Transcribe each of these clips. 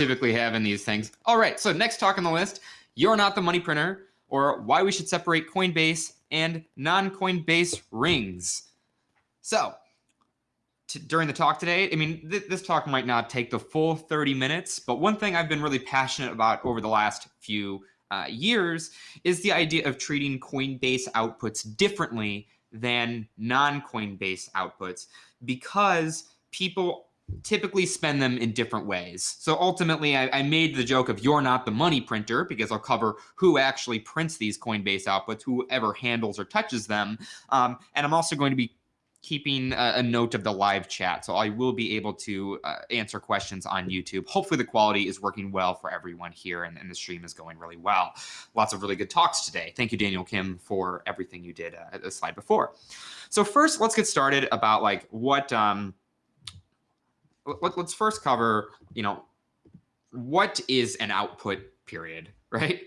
typically have in these things. All right, so next talk on the list, you're not the money printer, or why we should separate Coinbase and non-Coinbase rings. So during the talk today, I mean, th this talk might not take the full 30 minutes, but one thing I've been really passionate about over the last few uh, years is the idea of treating Coinbase outputs differently than non-Coinbase outputs because people typically spend them in different ways. So ultimately, I, I, made the joke of you're not the money printer because I'll cover who actually prints these Coinbase outputs, whoever handles or touches them. Um, and I'm also going to be keeping a, a, note of the live chat. So I will be able to uh, answer questions on YouTube. Hopefully the quality is working well for everyone here and, and, the stream is going really well. Lots of really good talks today. Thank you, Daniel Kim, for everything you did uh, the slide before. So first, let's get started about like what, um, let, us first cover, you know, what is an output period, right?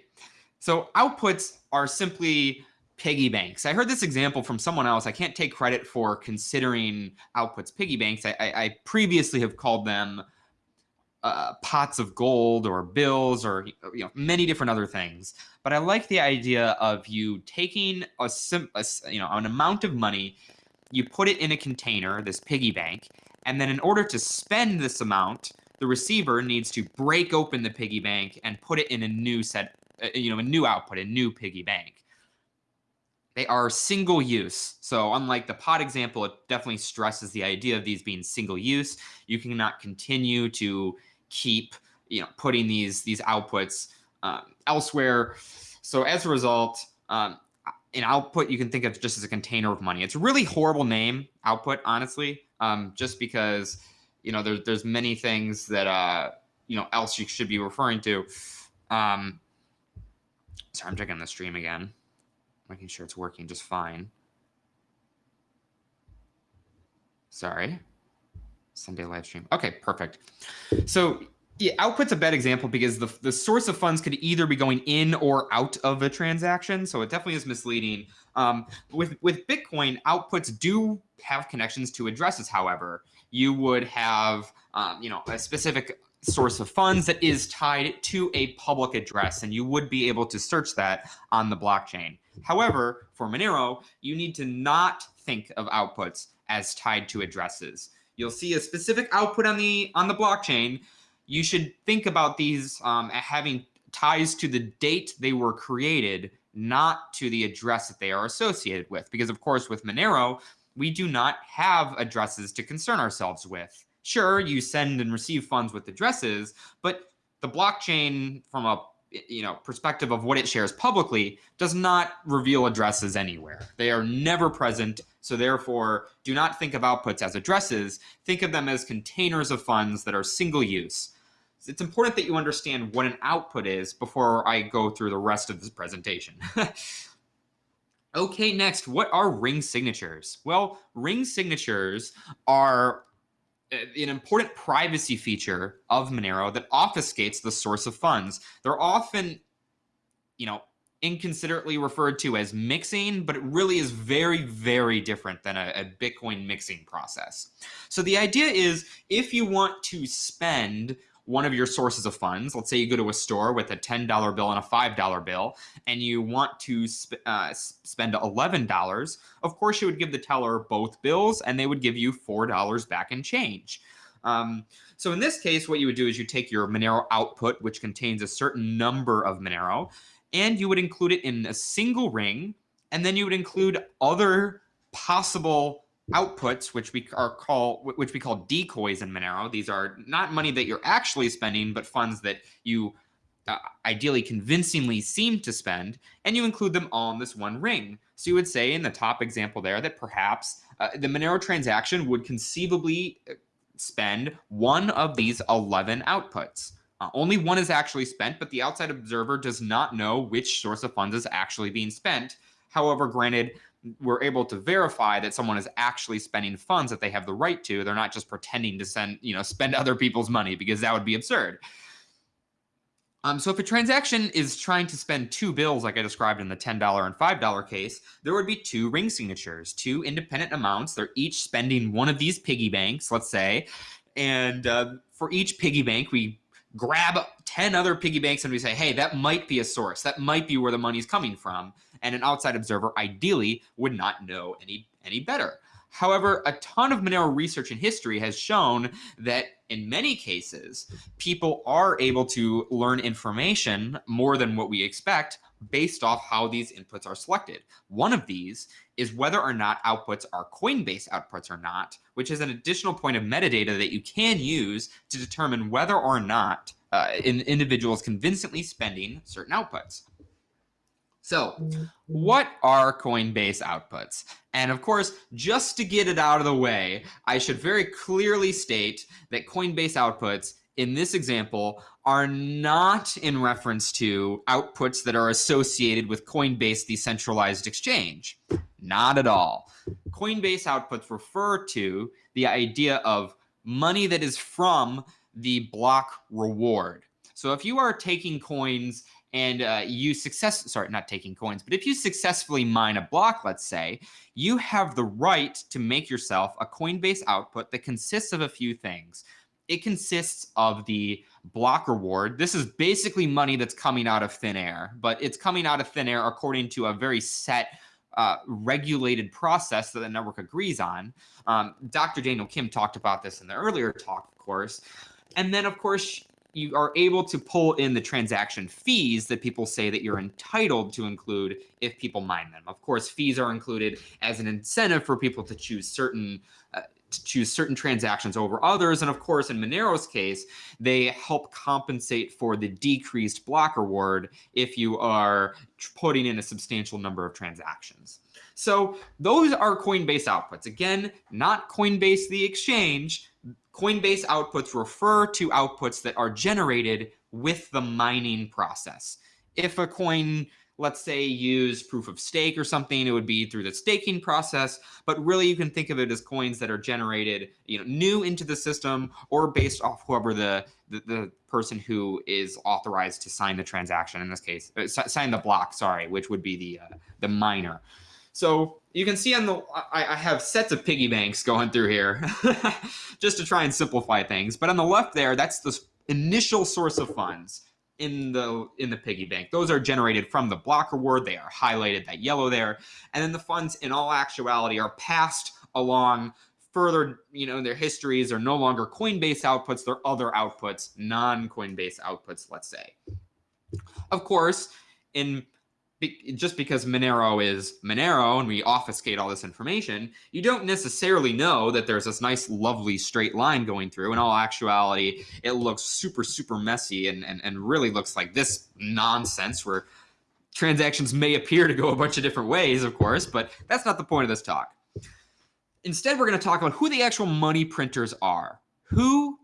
So outputs are simply piggy banks. I heard this example from someone else. I can't take credit for considering outputs piggy banks. I, I, I previously have called them uh, pots of gold or bills or you know many different other things. But I like the idea of you taking a, sim, a you know an amount of money, you put it in a container, this piggy bank, and then in order to spend this amount, the receiver needs to break open the piggy bank and put it in a new set, uh, you know, a new output, a new piggy bank. They are single use. So unlike the pot example, it definitely stresses the idea of these being single use. You cannot continue to keep, you know, putting these these outputs um, elsewhere. So as a result, um, an output you can think of just as a container of money. It's a really horrible name, output, honestly, um, just because you know there's there's many things that uh, you know else you should be referring to. Um, sorry, I'm checking the stream again, making sure it's working just fine. Sorry. Sunday live stream. Okay, perfect. So yeah, output's a bad example because the, the source of funds could either be going in or out of a transaction. So it definitely is misleading. Um, with, with Bitcoin, outputs do have connections to addresses, however. You would have, um, you know, a specific source of funds that is tied to a public address, and you would be able to search that on the blockchain. However, for Monero, you need to not think of outputs as tied to addresses. You'll see a specific output on the on the blockchain you should think about these um, having ties to the date they were created, not to the address that they are associated with. Because, of course, with Monero, we do not have addresses to concern ourselves with. Sure, you send and receive funds with addresses, but the blockchain, from a you know perspective of what it shares publicly, does not reveal addresses anywhere. They are never present so therefore, do not think of outputs as addresses. Think of them as containers of funds that are single use. It's important that you understand what an output is before I go through the rest of this presentation. okay, next, what are ring signatures? Well, ring signatures are uh, an important privacy feature of Monero that obfuscates the source of funds. They're often, you know, inconsiderately referred to as mixing, but it really is very, very different than a, a, Bitcoin mixing process. So the idea is if you want to spend one of your sources of funds, let's say you go to a store with a $10 bill and a $5 bill, and you want to sp uh, spend $11, of course you would give the teller both bills and they would give you $4 back in change. Um, so in this case, what you would do is you take your Monero output, which contains a certain number of Monero, and you would include it in a single ring, and then you would include other possible outputs, which we are call which we call decoys in Monero. These are not money that you're actually spending, but funds that you uh, ideally convincingly seem to spend, and you include them all in this one ring. So you would say in the top example there that perhaps uh, the Monero transaction would conceivably uh, spend one of these 11 outputs. Uh, only one is actually spent, but the outside observer does not know which source of funds is actually being spent. However, granted, we're able to verify that someone is actually spending funds that they have the right to. They're not just pretending to send, you know, spend other people's money because that would be absurd. Um, so if a transaction is trying to spend two bills, like I described in the $10 and $5 case, there would be two ring signatures, two independent amounts. They're each spending one of these piggy banks, let's say. And uh, for each piggy bank, we grab 10 other piggy banks and we say, hey, that might be a source. That might be where the money's coming from. And an outside observer ideally would not know any, any better. However, a ton of Monero research and history has shown that in many cases, people are able to learn information more than what we expect based off how these inputs are selected. One of these is whether or not outputs are Coinbase outputs or not, which is an additional point of metadata that you can use to determine whether or not uh, in individuals convincingly spending certain outputs. So, what are Coinbase outputs? And of course, just to get it out of the way, I should very clearly state that Coinbase outputs in this example are not in reference to outputs that are associated with Coinbase decentralized exchange. Not at all. Coinbase outputs refer to the idea of money that is from the block reward. So if you are taking coins and uh, you success sorry not taking coins but if you successfully mine a block let's say you have the right to make yourself a coinbase output that consists of a few things it consists of the block reward. This is basically money that's coming out of thin air but it's coming out of thin air according to a very set uh, regulated process that the network agrees on. Um, dr daniel kim talked about this in the earlier talk of course. And then of course you are able to pull in the transaction fees that people say that you're entitled to include if people mine them. Of course, fees are included as an incentive for people to choose certain uh, to choose certain transactions over others. And of course, in Monero's case, they help compensate for the decreased block reward if you are putting in a substantial number of transactions. So those are Coinbase outputs. Again, not Coinbase the exchange, Coinbase outputs refer to outputs that are generated with the mining process. If a coin, let's say, use proof of stake or something, it would be through the staking process. But really, you can think of it as coins that are generated, you know, new into the system or based off whoever the the, the person who is authorized to sign the transaction. In this case, uh, sign the block. Sorry, which would be the uh, the miner. So you can see on the, I, I have sets of piggy banks going through here just to try and simplify things. But on the left there, that's the initial source of funds in the in the piggy bank. Those are generated from the block reward. They are highlighted that yellow there. And then the funds in all actuality are passed along further, you know, their histories are no longer Coinbase outputs, they're other outputs, non-Coinbase outputs, let's say. Of course, in just because Monero is Monero and we obfuscate all this information, you don't necessarily know that there's this nice, lovely straight line going through. In all actuality, it looks super, super messy and, and, and really looks like this nonsense where transactions may appear to go a bunch of different ways, of course, but that's not the point of this talk. Instead, we're going to talk about who the actual money printers are. Who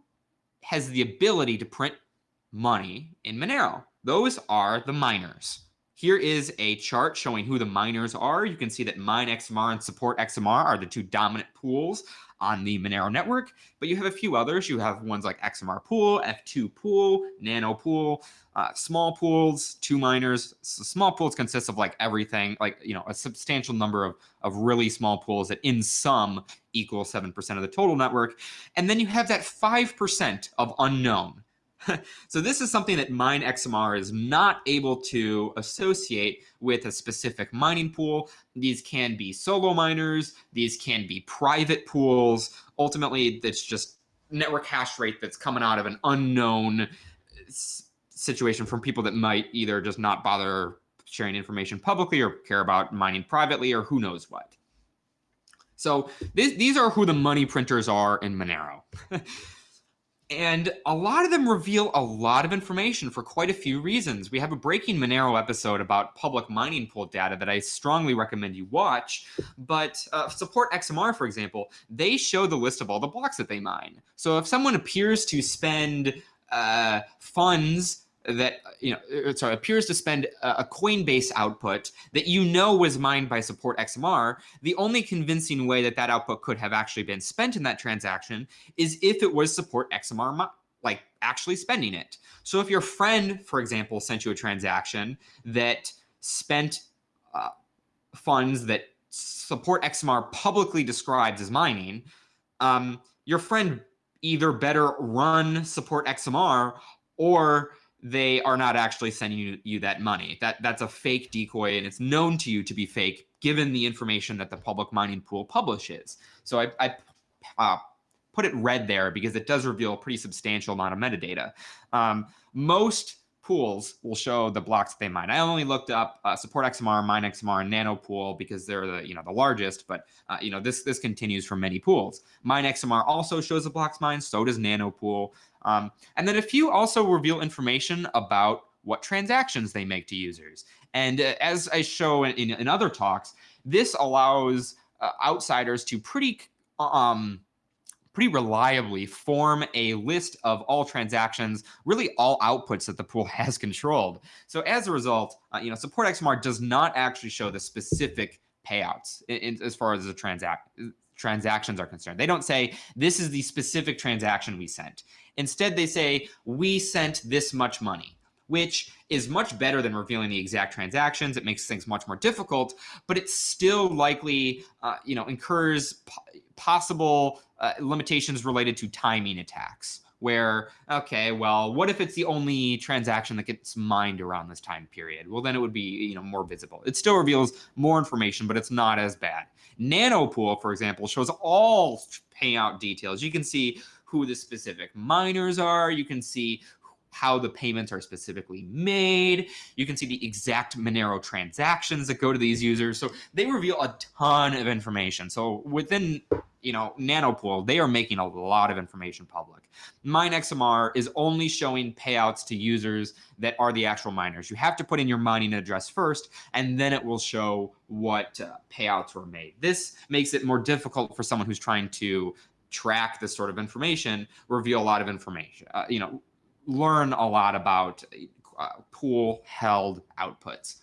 has the ability to print money in Monero? Those are the miners. Here is a chart showing who the miners are. You can see that Mine XMR and Support XMR are the two dominant pools on the Monero network, but you have a few others. You have ones like XMR Pool, F2 Pool, Nano Pool, uh, small pools, two miners. So small pools consist of like everything, like, you know, a substantial number of, of really small pools that in sum equal 7% of the total network. And then you have that 5% of unknown. so this is something that Mine XMR is not able to associate with a specific mining pool. These can be solo miners. These can be private pools. Ultimately, it's just network hash rate that's coming out of an unknown uh, situation from people that might either just not bother sharing information publicly or care about mining privately or who knows what. So th these are who the money printers are in Monero. And a lot of them reveal a lot of information for quite a few reasons. We have a Breaking Monero episode about public mining pool data that I strongly recommend you watch. But uh, Support XMR, for example, they show the list of all the blocks that they mine. So if someone appears to spend uh, funds that you know uh, sorry appears to spend a coinbase output that you know was mined by support xmr the only convincing way that that output could have actually been spent in that transaction is if it was support xmr like actually spending it. So if your friend for example sent you a transaction that spent uh, funds that support xmr publicly describes as mining um, your friend either better run support xmr or they are not actually sending you, you that money. That that's a fake decoy, and it's known to you to be fake given the information that the public mining pool publishes. So I, I uh, put it red there because it does reveal a pretty substantial amount of metadata. Um, most pools will show the blocks that they mine. I only looked up uh, support XMR, mine XMR, and Nanopool because they're the you know the largest. But uh, you know this this continues for many pools. Mine XMR also shows the blocks mined. So does Nanopool. Um, and then a few also reveal information about what transactions they make to users. And uh, as I show in, in, in, other talks, this allows uh, outsiders to pretty um, pretty reliably form a list of all transactions, really all outputs that the pool has controlled. So as a result, uh, you know, support XMR does not actually show the specific payouts in, in, as far as the transact transactions are concerned. They don't say this is the specific transaction we sent. Instead, they say we sent this much money which is much better than revealing the exact transactions. It makes things much more difficult, but it still likely, uh, you know, incurs possible uh, limitations related to timing attacks. Where okay, well, what if it's the only transaction that gets mined around this time period? Well, then it would be you know more visible. It still reveals more information, but it's not as bad. Nanopool, for example, shows all payout details. You can see who the specific miners are. You can see how the payments are specifically made. You can see the exact Monero transactions that go to these users. So they reveal a ton of information. So within you know, Nanopool, they are making a lot of information public. MineXMR is only showing payouts to users that are the actual miners. You have to put in your mining address first, and then it will show what uh, payouts were made. This makes it more difficult for someone who's trying to track this sort of information, reveal a lot of information, uh, you know, learn a lot about uh, pool held outputs.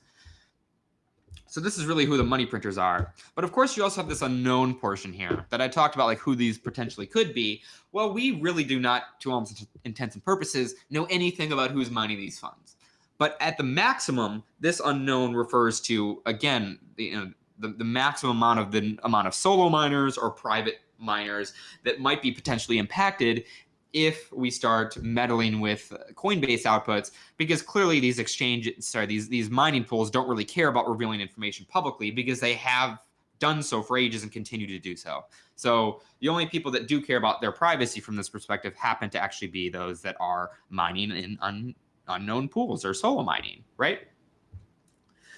So this is really who the money printers are. But of course, you also have this unknown portion here that I talked about, like who these potentially could be. Well, we really do not, to all intents and purposes, know anything about who's mining these funds. But at the maximum, this unknown refers to, again, the, you know, the, the maximum amount of the amount of solo miners or private miners that might be potentially impacted if we start meddling with Coinbase outputs, because clearly these exchange, sorry, these these mining pools don't really care about revealing information publicly because they have done so for ages and continue to do so. So the only people that do care about their privacy from this perspective happen to actually be those that are mining in un, unknown pools or solo mining, right?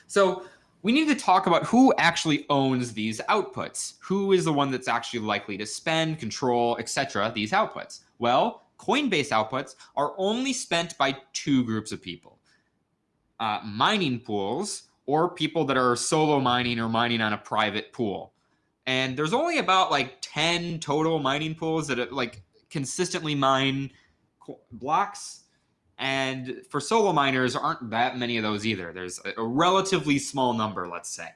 So we need to talk about who actually owns these outputs. Who is the one that's actually likely to spend, control, etc. these outputs? Well, Coinbase outputs are only spent by two groups of people. Uh, mining pools or people that are solo mining or mining on a private pool. And there's only about like 10 total mining pools that like consistently mine blocks. And for solo miners, aren't that many of those either. There's a relatively small number, let's say.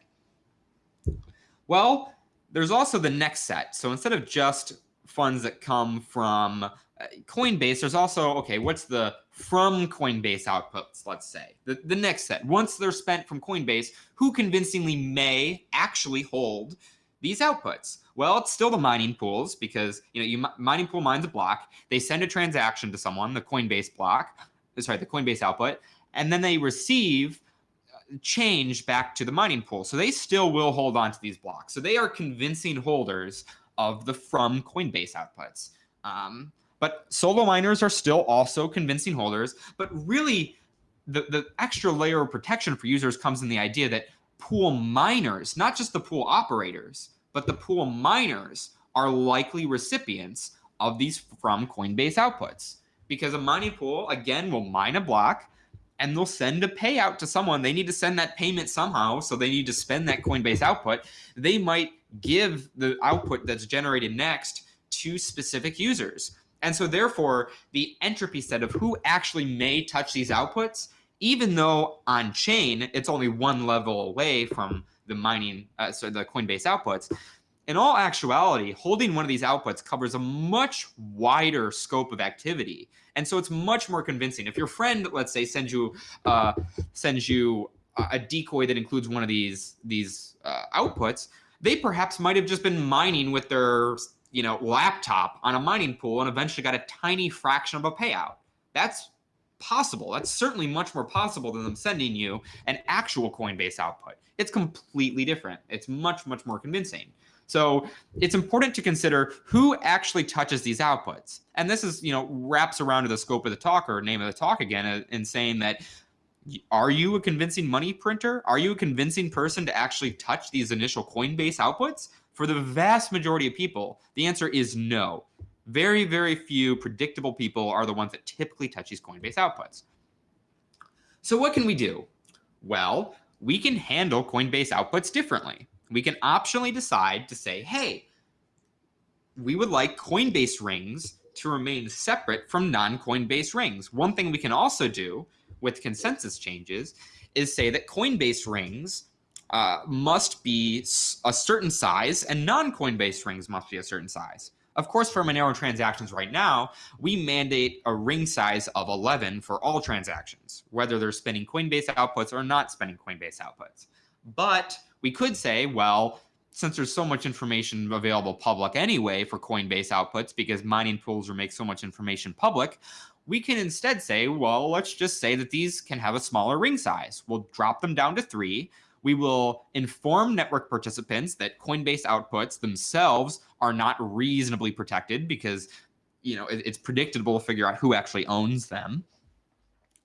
Well, there's also the next set. So instead of just funds that come from uh, Coinbase, there's also, okay, what's the from Coinbase outputs, let's say? The, the next set, once they're spent from Coinbase, who convincingly may actually hold these outputs? Well, it's still the mining pools because, you know, you mining pool mines a block, they send a transaction to someone, the Coinbase block, sorry, the Coinbase output, and then they receive uh, change back to the mining pool. So they still will hold on to these blocks. So they are convincing holders of the from Coinbase outputs. Um, but solo miners are still also convincing holders. But really, the, the extra layer of protection for users comes in the idea that pool miners, not just the pool operators, but the pool miners are likely recipients of these from Coinbase outputs. Because a mining pool, again, will mine a block and they'll send a payout to someone. They need to send that payment somehow, so they need to spend that Coinbase output. They might give the output that's generated next to specific users. And so therefore, the entropy set of who actually may touch these outputs, even though on chain, it's only one level away from the mining, uh, so the Coinbase outputs, in all actuality, holding one of these outputs covers a much wider scope of activity. And so it's much more convincing. If your friend, let's say, sends you uh, sends you a decoy that includes one of these these uh, outputs, they perhaps might have just been mining with their you know laptop on a mining pool and eventually got a tiny fraction of a payout. That's possible. That's certainly much more possible than them sending you an actual Coinbase output. It's completely different. It's much, much more convincing. So it's important to consider who actually touches these outputs. And this is, you know, wraps around to the scope of the talk or name of the talk again uh, in saying that are you a convincing money printer? Are you a convincing person to actually touch these initial Coinbase outputs? For the vast majority of people, the answer is no. Very, very few predictable people are the ones that typically touch these Coinbase outputs. So what can we do? Well, we can handle Coinbase outputs differently. We can optionally decide to say, hey, we would like Coinbase rings to remain separate from non-Coinbase rings. One thing we can also do with consensus changes is say that Coinbase rings uh, must be a certain size and non-Coinbase rings must be a certain size. Of course, for Monero transactions right now, we mandate a ring size of 11 for all transactions, whether they're spending Coinbase outputs or not spending Coinbase outputs. But we could say, well, since there's so much information available public anyway for Coinbase outputs because mining pools will make so much information public, we can instead say, well, let's just say that these can have a smaller ring size. We'll drop them down to three. We will inform network participants that Coinbase outputs themselves are not reasonably protected because you know it's predictable to figure out who actually owns them.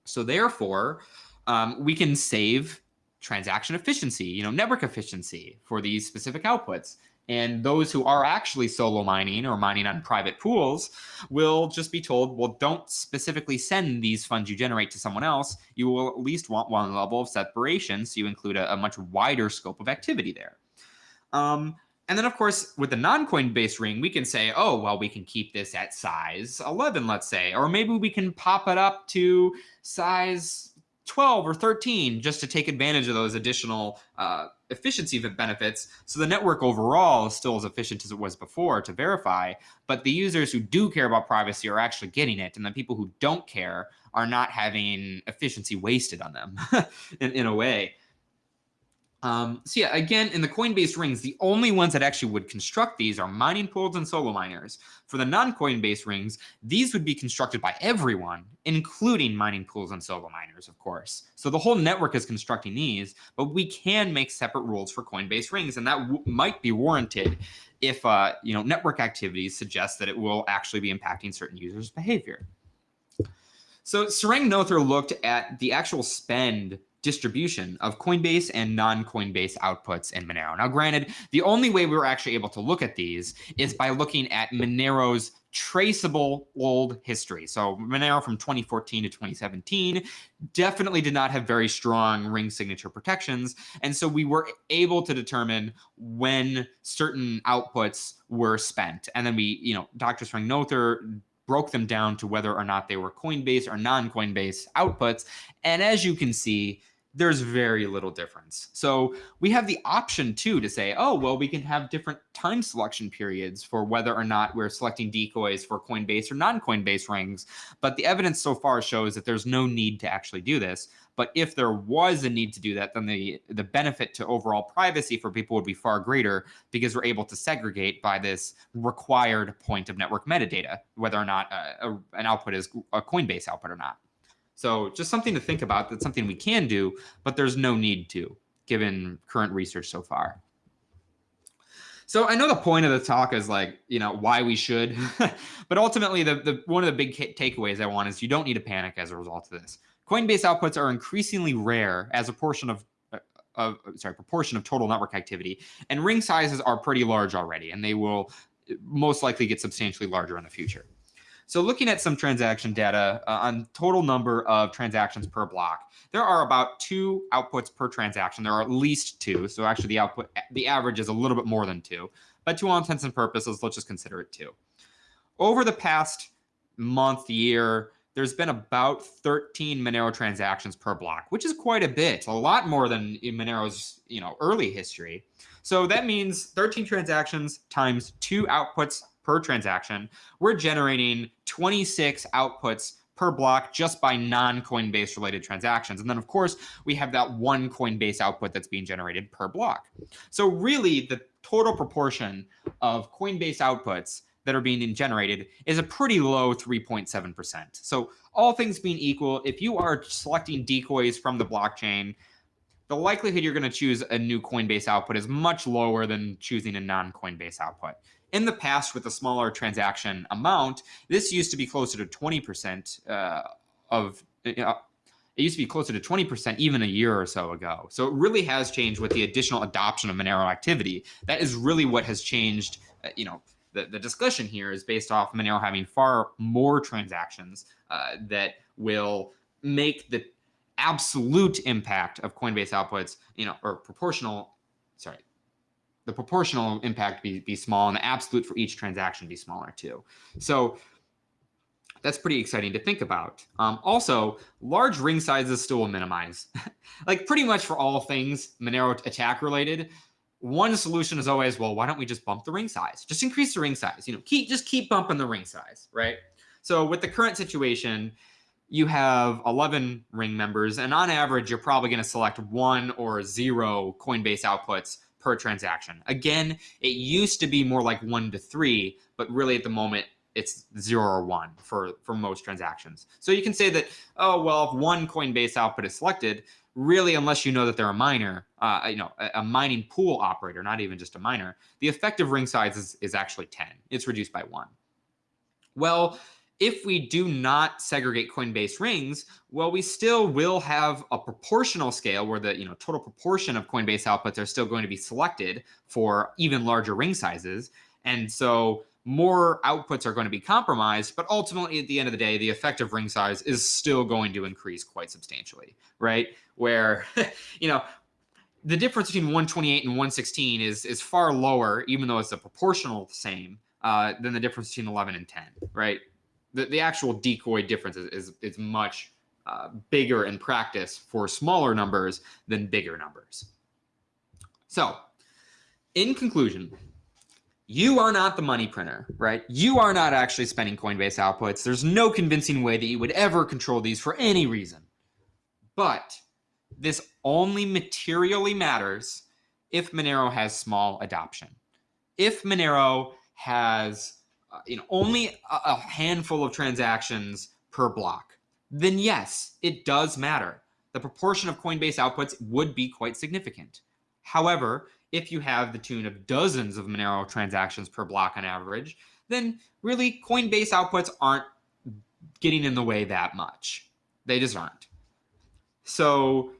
So therefore, um, we can save transaction efficiency, you know, network efficiency for these specific outputs. And those who are actually solo mining or mining on private pools will just be told, well, don't specifically send these funds you generate to someone else. You will at least want one level of separation. So you include a, a much wider scope of activity there. Um, and then, of course, with the non-Coinbase ring, we can say, oh, well, we can keep this at size 11, let's say, or maybe we can pop it up to size 12 or 13 just to take advantage of those additional uh, efficiency of it benefits. So the network overall is still as efficient as it was before to verify, but the users who do care about privacy are actually getting it. And the people who don't care are not having efficiency wasted on them in, in a way. Um, so yeah, again, in the Coinbase rings, the only ones that actually would construct these are mining pools and solo miners. For the non-Coinbase rings, these would be constructed by everyone, including mining pools and solo miners, of course. So the whole network is constructing these, but we can make separate rules for Coinbase rings, and that might be warranted if uh, you know network activities suggest that it will actually be impacting certain users' behavior. So Sarang Noether looked at the actual spend distribution of Coinbase and non-Coinbase outputs in Monero. Now, granted, the only way we were actually able to look at these is by looking at Monero's traceable old history. So Monero from 2014 to 2017 definitely did not have very strong ring signature protections. And so we were able to determine when certain outputs were spent. And then we, you know, Dr. Sarang Noether broke them down to whether or not they were Coinbase or non-Coinbase outputs. And as you can see, there's very little difference. So we have the option too to say, oh, well, we can have different time selection periods for whether or not we're selecting decoys for Coinbase or non-Coinbase rings. But the evidence so far shows that there's no need to actually do this. But if there was a need to do that, then the, the benefit to overall privacy for people would be far greater because we're able to segregate by this required point of network metadata, whether or not a, a, an output is a Coinbase output or not. So just something to think about. That's something we can do, but there's no need to, given current research so far. So I know the point of the talk is like, you know, why we should, but ultimately the, the one of the big takeaways I want is you don't need to panic as a result of this. Coinbase outputs are increasingly rare as a portion of uh, of sorry proportion of total network activity, and ring sizes are pretty large already, and they will uh, most likely get substantially larger in the future. So looking at some transaction data uh, on total number of transactions per block, there are about two outputs per transaction. There are at least two. So actually the output, the average is a little bit more than two. But to all intents and purposes, let's just consider it two. Over the past month, year, there's been about 13 Monero transactions per block, which is quite a bit, a lot more than in Monero's you know early history. So that means 13 transactions times two outputs per transaction. We're generating 26 outputs per block just by non-Coinbase related transactions. And then of course, we have that one Coinbase output that's being generated per block. So really the total proportion of Coinbase outputs that are being generated is a pretty low 3.7%. So all things being equal, if you are selecting decoys from the blockchain, the likelihood you're going to choose a new Coinbase output is much lower than choosing a non Coinbase output. In the past, with a smaller transaction amount, this used to be closer to 20% uh, of. Uh, it used to be closer to 20% even a year or so ago. So it really has changed with the additional adoption of Monero activity. That is really what has changed, uh, you know, the, the discussion here is based off Monero having far more transactions uh, that will make the absolute impact of Coinbase outputs, you know, or proportional, sorry, the proportional impact be, be small and the absolute for each transaction be smaller too. So that's pretty exciting to think about. Um, also, large ring sizes still will minimize. like pretty much for all things Monero attack related, one solution is always, well, why don't we just bump the ring size? Just increase the ring size. You know, keep just keep bumping the ring size, right? So with the current situation, you have 11 ring members, and on average, you're probably going to select one or zero Coinbase outputs per transaction. Again, it used to be more like one to three, but really at the moment, it's zero or one for, for most transactions. So you can say that, oh, well, if one Coinbase output is selected, really, unless you know that they're a miner, uh, you know, a, a, mining pool operator, not even just a miner, the effective ring size is, is actually 10. It's reduced by one. Well, if we do not segregate Coinbase rings, well, we still will have a proportional scale where the you know total proportion of Coinbase outputs are still going to be selected for even larger ring sizes. And so more outputs are going to be compromised, but ultimately at the end of the day, the effective ring size is still going to increase quite substantially, right? Where, you know, the difference between 128 and 116 is is far lower, even though it's a proportional same, uh, than the difference between 11 and 10, right? The, the actual decoy difference is, is, is much uh, bigger in practice for smaller numbers than bigger numbers. So, in conclusion, you are not the money printer, right? You are not actually spending Coinbase outputs. There's no convincing way that you would ever control these for any reason. But this only materially matters if Monero has small adoption. If Monero has you know only a, handful of transactions per block, then yes, it does matter. The proportion of Coinbase outputs would be quite significant. However, if you have the tune of dozens of Monero transactions per block on average, then really Coinbase outputs aren't getting in the way that much. They just aren't. So,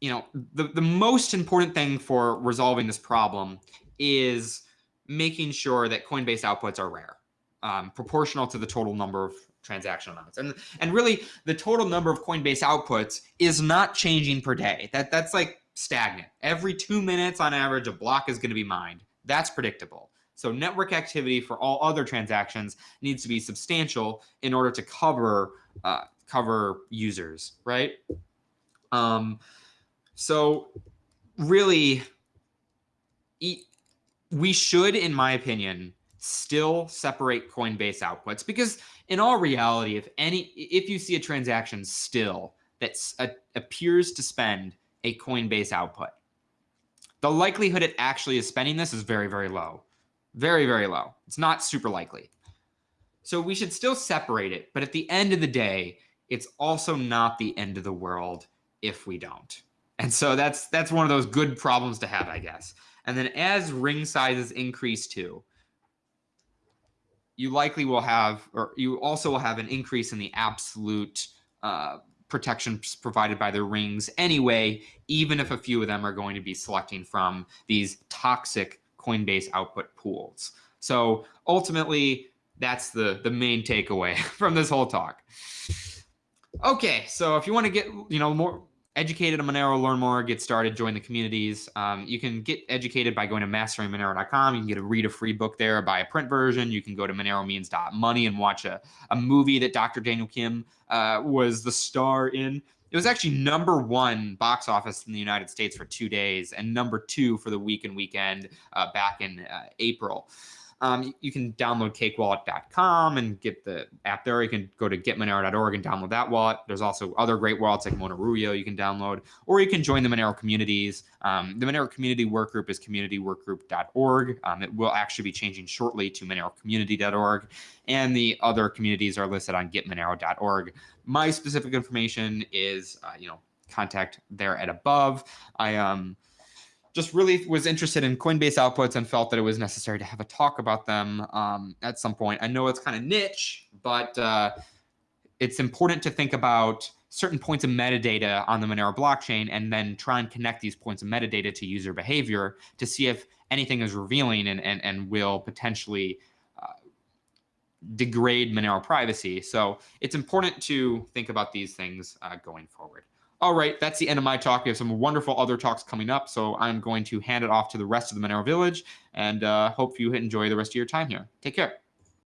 you know, the, the most important thing for resolving this problem is making sure that Coinbase outputs are rare, um, proportional to the total number of transaction amounts. And and really the total number of Coinbase outputs is not changing per day. That that's like stagnant. Every 2 minutes on average a block is going to be mined. That's predictable. So network activity for all other transactions needs to be substantial in order to cover uh, cover users, right? Um, so really, we should, in my opinion, still separate Coinbase outputs because in all reality, if any, if you see a transaction still that appears to spend a Coinbase output, the likelihood it actually is spending this is very, very low. Very, very low. It's not super likely. So we should still separate it. But at the end of the day, it's also not the end of the world if we don't. And so that's that's one of those good problems to have, I guess. And then as ring sizes increase too, you likely will have, or you also will have an increase in the absolute uh, protections provided by the rings anyway, even if a few of them are going to be selecting from these toxic Coinbase output pools. So ultimately, that's the, the main takeaway from this whole talk. Okay, so if you want to get you know more educated on Monero, learn more, get started, join the communities. Um, you can get educated by going to masteringmonero.com. You can get a read a free book there, buy a print version. You can go to moneromeans.money and watch a, a movie that Dr. Daniel Kim uh, was the star in. It was actually number one box office in the United States for two days and number two for the week and weekend uh, back in uh, April. Um, you can download cakewallet.com and get the app there. You can go to getmonero.org and download that wallet. There's also other great wallets like Monerujo can download, or you can join the Monero communities. Um, the Monero community workgroup is communityworkgroup.org. Um, it will actually be changing shortly to monerocommunity.org, and the other communities are listed on getmonero.org. My specific information is, uh, you know, contact there at above. I um just really was interested in Coinbase outputs and felt that it was necessary to have a talk about them um, at some point. I know it's kind of niche, but uh, it's important to think about certain points of metadata on the Monero blockchain and then try and connect these points of metadata to user behavior to see if anything is revealing and, and, and will potentially uh, degrade Monero privacy. So it's important to think about these things uh, going forward. All right, that's the end of my talk. We have some wonderful other talks coming up, so I'm going to hand it off to the rest of the Monero Village and uh, hope you enjoy the rest of your time here. Take care.